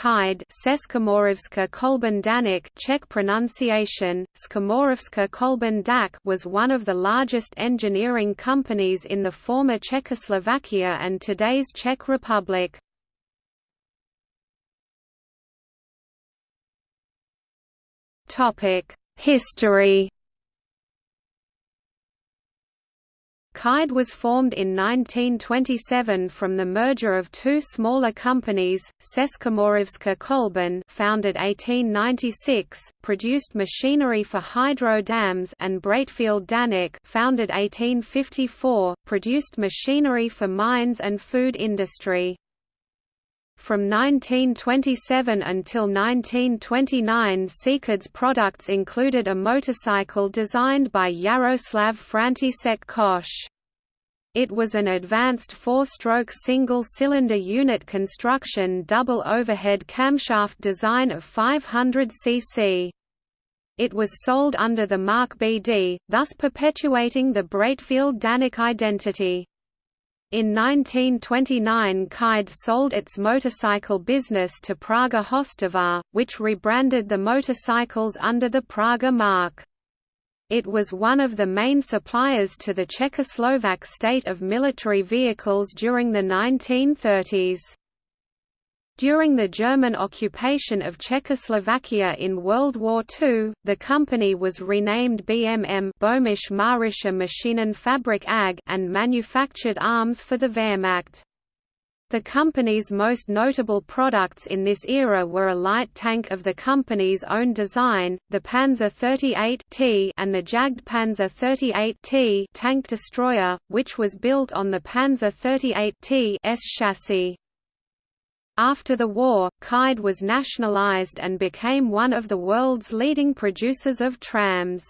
Kide Seskomorovska Danik Czech pronunciation, Skomorovska Dak was one of the largest engineering companies in the former Czechoslovakia and today's Czech Republic. History Kide was formed in 1927 from the merger of two smaller companies, Českomoravská Kolben founded 1896, produced machinery for hydro dams and Breitfeld Daněk founded 1854, produced machinery for mines and food industry. From 1927 until 1929 Seekad's products included a motorcycle designed by Jaroslav František Koch. It was an advanced four-stroke single-cylinder unit construction double overhead camshaft design of 500 cc. It was sold under the mark BD, thus perpetuating the Breitfeld Daněk identity. In 1929 Kide sold its motorcycle business to Praga Hostivař, which rebranded the motorcycles under the Praga mark. It was one of the main suppliers to the Czechoslovak state of military vehicles during the 1930s. During the German occupation of Czechoslovakia in World War II, the company was renamed BMM Böhmisch Mährische Maschinenfabrik AG and manufactured arms for the Wehrmacht. The company's most notable products in this era were a light tank of the company's own design, the Panzer 38T and the Jagdpanzer 38T tank destroyer, which was built on the Panzer 38T S chassis. After the war, Kide was nationalized and became one of the world's leading producers of trams.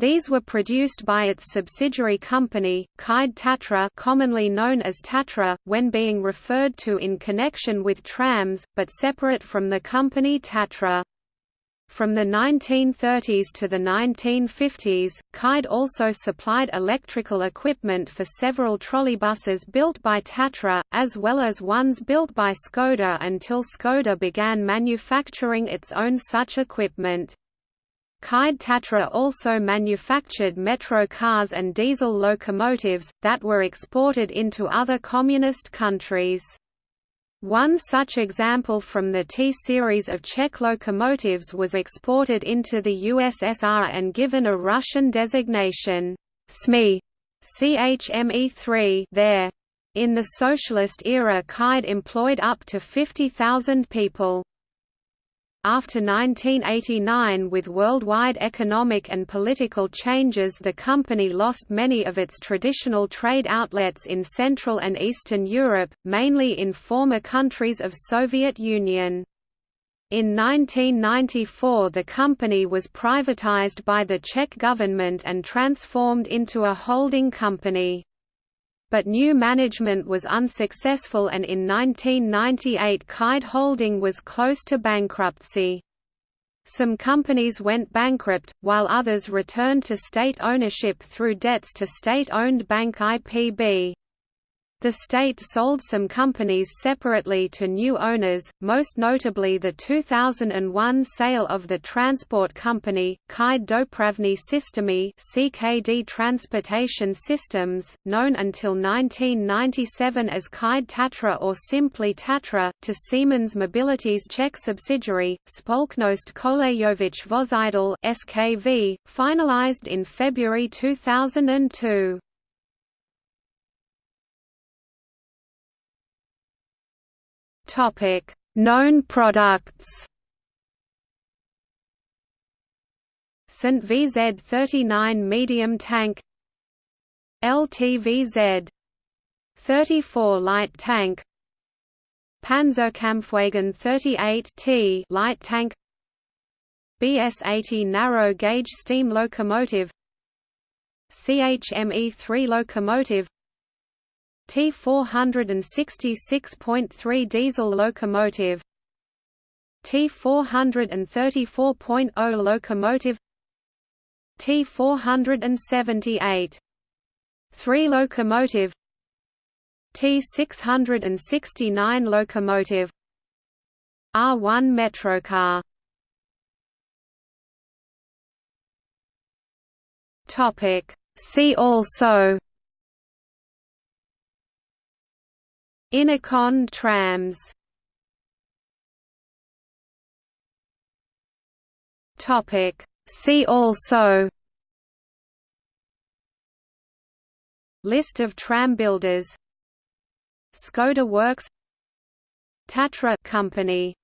These were produced by its subsidiary company, Kide Tatra commonly known as Tatra, when being referred to in connection with trams, but separate from the company Tatra. From the 1930s to the 1950s, Kide also supplied electrical equipment for several trolleybuses built by Tatra, as well as ones built by Skoda until Skoda began manufacturing its own such equipment. Kide Tatra also manufactured metro cars and diesel locomotives, that were exported into other communist countries. One such example from the T-series of Czech locomotives was exported into the USSR and given a Russian designation, SME, CHME3 there. In the socialist era Kide employed up to 50,000 people. After 1989 with worldwide economic and political changes the company lost many of its traditional trade outlets in Central and Eastern Europe, mainly in former countries of Soviet Union. In 1994 the company was privatized by the Czech government and transformed into a holding company but new management was unsuccessful and in 1998 Kide Holding was close to bankruptcy. Some companies went bankrupt, while others returned to state ownership through debts to state-owned bank IPB. The state sold some companies separately to new owners, most notably the 2001 sale of the transport company, Kide Dopravní Systémy CKD Transportation Systems, known until 1997 as Kide Tatra or simply Tatra, to Siemens Mobility's Czech subsidiary, Společnost Kolejových Vozidel SKV, finalized in February 2002. Topic: Known products. St VZ39 medium tank LTVZ 34 light tank Panzerkampfwagen 38 T light tank BS-80 narrow gauge steam locomotive CHME-3 locomotive T466.3 diesel locomotive. T434.0 locomotive. T478 3 locomotive. T669 locomotive. R1 Metrocar Topic. See also Inekon trams. Topic. See also. List of tram builders. Skoda Works. Tatra Company